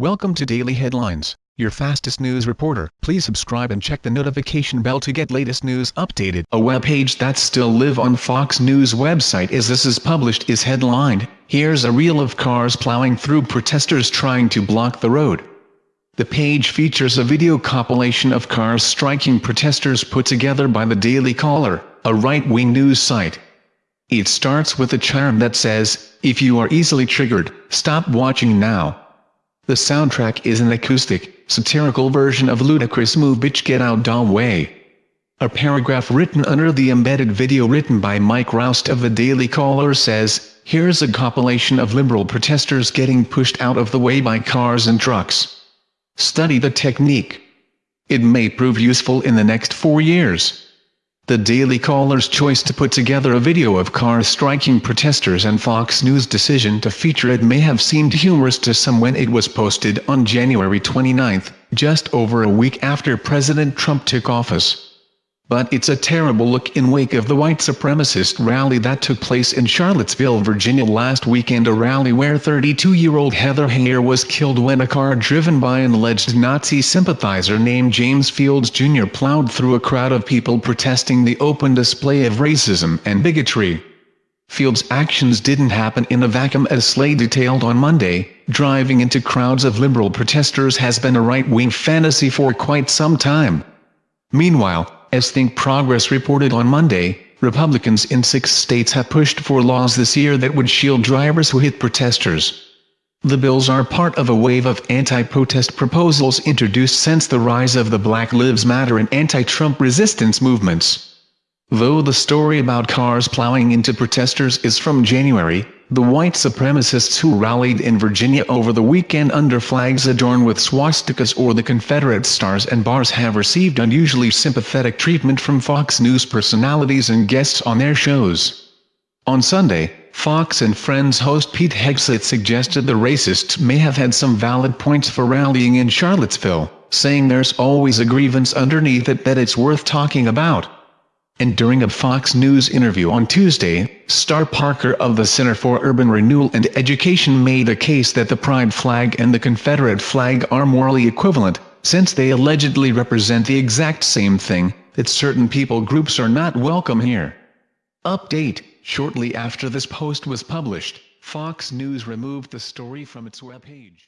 Welcome to Daily Headlines, your fastest news reporter. Please subscribe and check the notification bell to get latest news updated. A web page that still live on Fox News website as this is published is headlined, Here's a reel of cars plowing through protesters trying to block the road. The page features a video compilation of cars striking protesters put together by the Daily Caller, a right-wing news site. It starts with a chyron that says, if you are easily triggered, stop watching now. The soundtrack is an acoustic, satirical version of Ludacris' move Bitch Get Out Da Way. A paragraph written under the embedded video written by Mike Roust of the Daily Caller says, Here's a compilation of liberal protesters getting pushed out of the way by cars and trucks. Study the technique. It may prove useful in the next four years. The Daily Caller's choice to put together a video of cars striking protesters and Fox News' decision to feature it may have seemed humorous to some when it was posted on January 29, just over a week after President Trump took office. But it's a terrible look in wake of the white supremacist rally that took place in Charlottesville, Virginia last weekend a rally where 32-year-old Heather Heyer was killed when a car driven by an alleged Nazi sympathizer named James Fields Jr. plowed through a crowd of people protesting the open display of racism and bigotry. Fields' actions didn't happen in a vacuum as Slate detailed on Monday, driving into crowds of liberal protesters has been a right-wing fantasy for quite some time. Meanwhile, as Think Progress reported on Monday, Republicans in six states have pushed for laws this year that would shield drivers who hit protesters. The bills are part of a wave of anti-protest proposals introduced since the rise of the Black Lives Matter and anti-Trump resistance movements. Though the story about cars plowing into protesters is from January, the white supremacists who rallied in Virginia over the weekend under flags adorned with swastikas or the Confederate stars and bars have received unusually sympathetic treatment from Fox News personalities and guests on their shows. On Sunday, Fox and Friends host Pete Hegseth suggested the racists may have had some valid points for rallying in Charlottesville, saying there's always a grievance underneath it that it's worth talking about and during a Fox News interview on Tuesday, Star Parker of the Center for Urban Renewal and Education made a case that the pride flag and the Confederate flag are morally equivalent, since they allegedly represent the exact same thing, that certain people groups are not welcome here. Update, shortly after this post was published, Fox News removed the story from its webpage.